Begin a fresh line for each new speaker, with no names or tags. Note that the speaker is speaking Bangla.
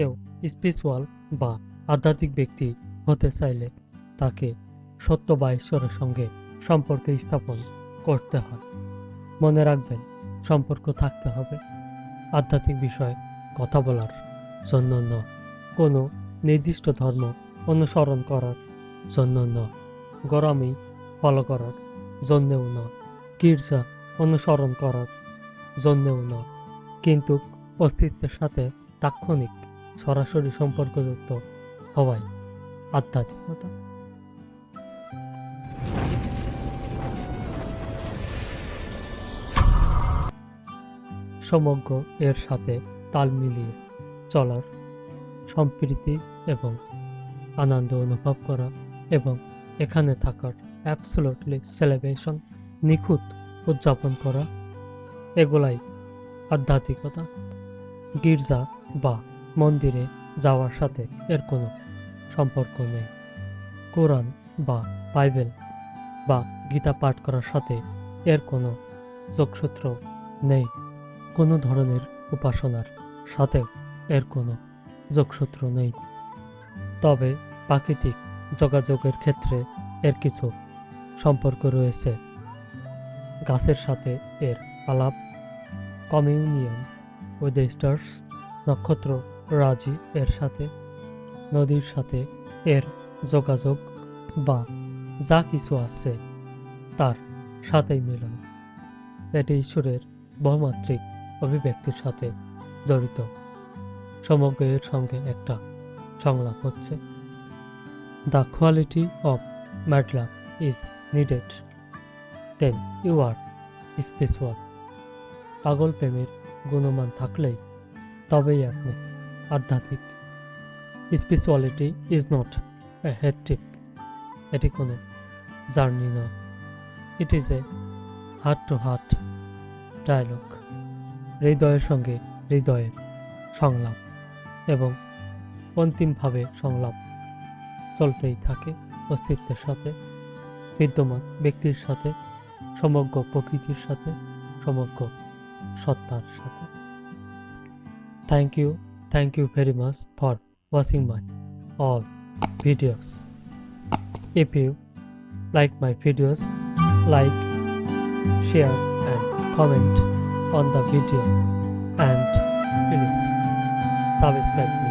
কেউ স্পিরিচুয়াল বা আধ্যাত্মিক ব্যক্তি হতে চাইলে তাকে সত্য বা ঈশ্বরের সঙ্গে সম্পর্ক স্থাপন করতে হয়। মনে রাখবেন, সম্পর্ক থাকতে হবে। আধ্যাত্মিক বিষয়ে কথা বলার জন্য নয় কোনো নির্দিষ্ট ধর্ম অনুসরণ করার জন্য নয় গরমই ফলো করার জন্যেও নয় গির্জা অনুসরণ করার জন্যেও নয় কিন্তু অস্তিত্বের সাথে তাৎক্ষণিক সরাসরি সম্পর্কযুক্ত হওয়ায় আধ্যাত্মিকতা সমগ্র এর সাথে তাল মিলিয়ে চলার সম্প্রীতি এবং আনন্দ অনুভব করা এবং এখানে থাকার অ্যাবসোলুটলি সেলিব্রেশন নিখুঁত উদযাপন করা, এগুলাই আধ্যাত্মিকতা, গির্জা বা মন্দিরে যাওয়ার সাথে এর কোনো সম্পর্ক নেই। কোরআন বা বাইবেল বা গীতা পাঠ করার সাথে এর কোনো যোগসূত্র নেই। কোনো ধরনের উপাসনার সাথেও এর কোনো যোগসূত্র নেই। তবে প্রাকৃতিক যোগাযোগের ক্ষেত্রে এর কিছু সম্পর্ক রয়েছে। গাছের সাথে এর আলাপ, কমিউনিয়ন দ্য স্টার্স নক্ষত্র রাজি এর সাথে, নদীর সাথে এর যোগাযোগ বা যা কিছু আছে তার সাথেই মিলন। এটি ঈশ্বরের বহুমাত্রিক অভিব্যক্তির সাথে জড়িত। সমগ্র এর সঙ্গে একটা সংলাপ হচ্ছে। The quality of madness is needed then you are spiritual পাগল প্রেমের গুণমান থাকলেই তবেই আপনি আধ্যাত্মিক। Spirituality is not a head trip এটি কোনো জার্নি নয় it is a heart to heart dialogue হৃদয়ের সঙ্গে হৃদয়ের সংলাপ এবং অন্তিমভাবে সংলাপ চলতেই থাকে অস্তিত্বের সাথে, বিদ্যমান ব্যক্তির সাথে, সমগ্র প্রকৃতির সাথে, সমগ্র সত্তার সাথে। Thank you Thank you very much for watching my all videos. If you like my videos, like, share and comment on the video and please subscribe me.